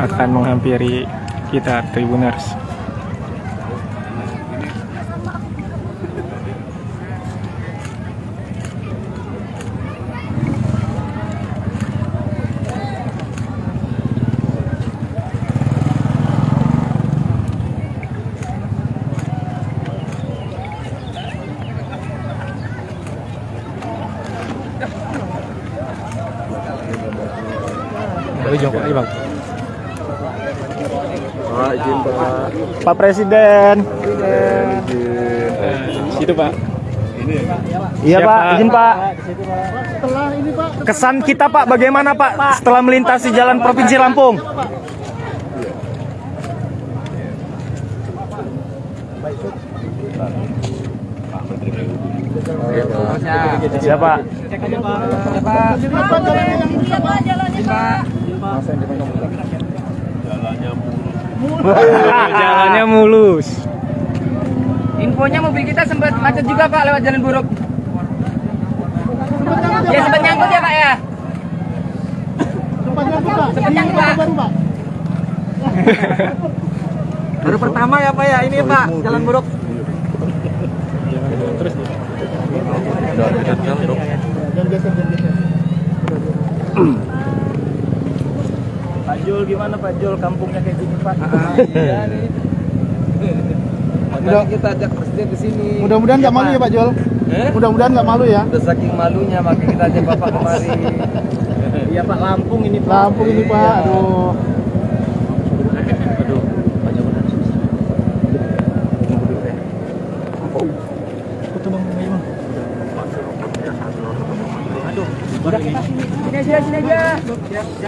akan menghampiri kita Tribuners. Pak, izin Pak. Pak Presiden. Izin. Situ Pak. Iya Siap, Pak, Pak. izin Pak. Kesan kita Pak, bagaimana Pak setelah melintasi jalan Provinsi Lampung? Siapa? Jalannya mulus. Infonya mobil kita sempat macet juga Pak lewat jalan buruk. Ya sempat nyangkut ya Pak ya. Sempat nyangkut Pak. Baru pertama ya Pak ya ini Pak jalan buruk. Pak Jul gimana Pak Jul kampungnya kayak gini Pak? Makanya kita ajak presiden ke sini. Mudah-mudahan nggak malu ya Pak Jol. Eh? Mudah-mudahan nggak malu ya. Udah saking malunya makanya kita ajak Bapak kemari. Iya Pak Lampung ini Pak. Lampung ini Pak. Aduh. Sini aja, sini aja.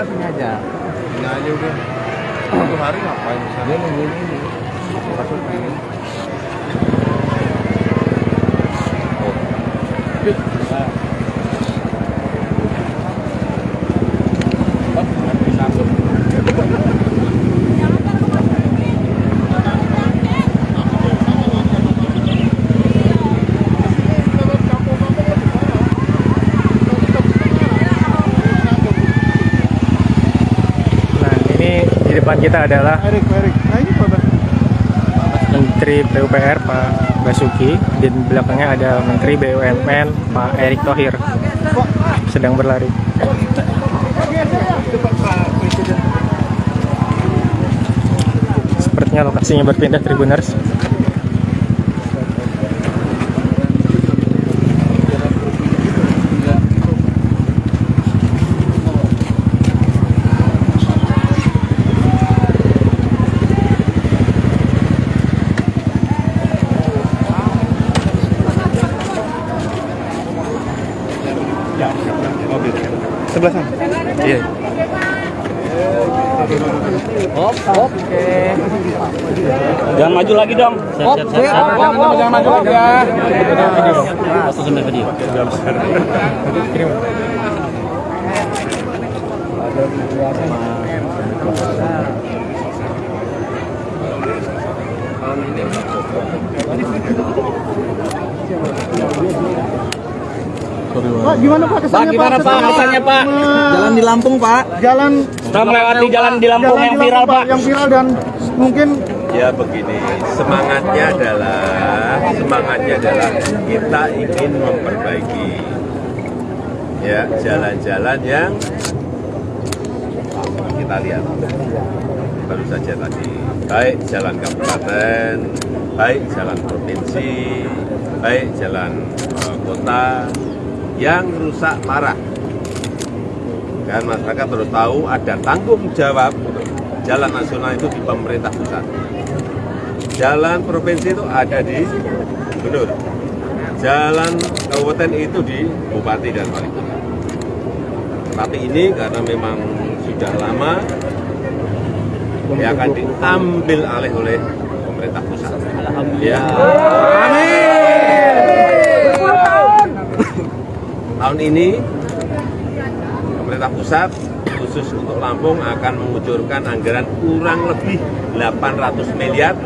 Kita sini aja. Udah. Satu hari ngapain di sana? Dia nungguin ini. Nah ini di depan kita adalah Erik, Erik. Nah ini Pak. Menteri PUPR Pak Basuki dan belakangnya ada Menteri BUMN Pak Erick Thohir sedang berlari. Sepertinya lokasinya berpindah Tribuners. Hop, hop. Oke. Jangan maju lagi dong. Hop, hop, hop, hop. Jangan maju lagi ya. Langsung sampai video. Pak gimana Pak Pak kesannya gimana Pak kesannya Pak? Jalan di Lampung Pak. Jalan Kita melewati jalan di Lampung jalan yang di viral Pak. Yang viral dan mungkin Ya begini, semangatnya adalah semangatnya adalah kita ingin memperbaiki ya jalan-jalan yang kita lihat baru saja tadi baik jalan kabupaten, baik jalan provinsi, baik jalan eh, kota yang rusak parah. Dan masyarakat harus tahu ada tanggung jawab jalan nasional itu di pemerintah pusat. Jalan provinsi itu ada di gubernur. Jalan kabupaten itu di bupati dan wali kota. Tapi ini karena memang sudah lama yang akan diambil alih oleh pemerintah pusat. Ya. Tahun ini pemerintah pusat khusus untuk Lampung akan mengucurkan anggaran kurang lebih 800 miliar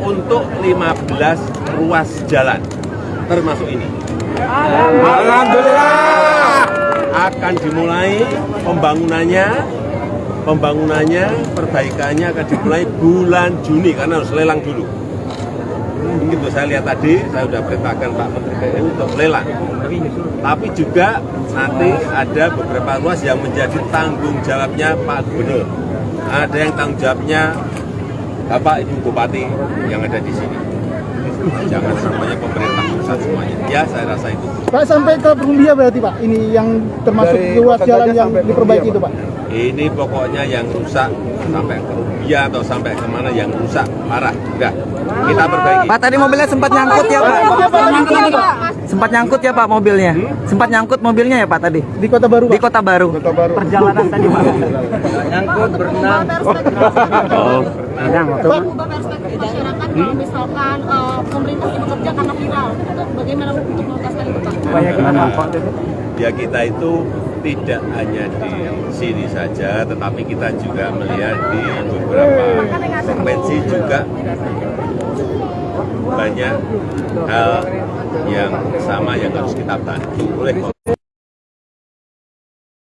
untuk 15 ruas jalan termasuk ini. Alhamdulillah akan dimulai pembangunannya pembangunannya perbaikannya akan dimulai bulan Juni karena harus lelang dulu. Begitu saya lihat tadi, saya sudah perintahkan Pak Menteri PU untuk lelang. Tapi juga nanti ada beberapa ruas yang menjadi tanggung jawabnya Pak Gubernur. Ada yang tanggung jawabnya Bapak Ibu Bupati yang ada di sini. Jangan semuanya pemerintah pusat semuanya. Ya, saya rasa itu. Pak sampai ke Perumbia berarti Pak. Ini yang termasuk ruas jalan yang diperbaiki itu Pak. Ini pokoknya yang rusak sampai ke Rubia atau sampai ke mana yang rusak parah. Udah, kita perbaiki. Pak tadi mobilnya sempat nyangkut ya Pak. Sempat nyangkut ya Pak mobilnya. Sempat nyangkut mobilnya ya Pak tadi. Di Kota Baru Di. Kota Baru. Perjalanan tadi Pak. Nyangkut berenang. Mengubah perspektif masyarakat kalau misalkan eh, pemerintah ini bekerja karena viral, itu bagaimana untuk menuntaskan itu Pak? Ya kita itu tidak hanya di sini saja, tetapi kita juga melihat di beberapa provinsi juga banyak hal yang sama yang harus kita bantu oleh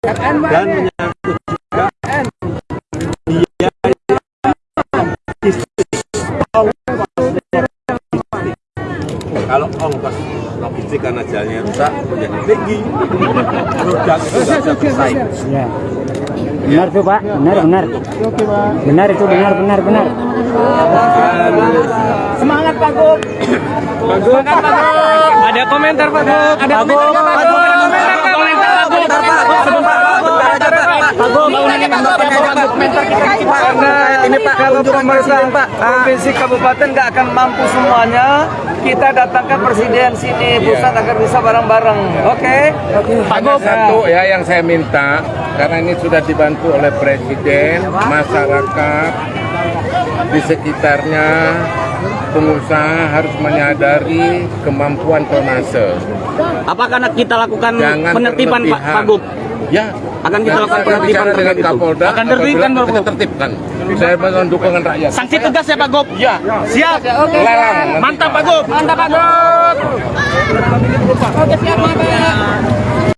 dan menyangkut kalau ongkos logistik karena jalannya rusak menjadi tinggi produk itu nggak bisa bersaing Benar tuh Pak, benar benar. Oke Pak. Benar itu benar benar benar. Semangat Pak Gub. Ada komentar Pak Gub. Ada komentar Pak Gub. Ada komentar Pak Gub. Sebentar Pak. Sebentar Pak Gub. Sebentar Pak. Pak Gub. Karena ini Pak. kalau pemerintah Pak. Ah. provinsi kabupaten nggak akan mampu semuanya, kita datangkan presiden sini pusat agar bisa bareng-bareng. Oke? Pak Hanya satu ya yang saya minta karena ini sudah dibantu oleh presiden, masyarakat di sekitarnya pengusaha harus menyadari kemampuan tonase. Apakah kita lakukan Jangan penertiban. Pak Gub? Ya, Akan kita lakukan penertiban dengan itu. Kapolda. Akan tertibkan, apabila Pak kita tertibkan. Saya mohon dukungan rakyat. Sanksi tegas ya Pak Gub? Ya, Siap. lelang. Mantap Pak Gub. Mantap Pak Gub. Oke siap, Pak.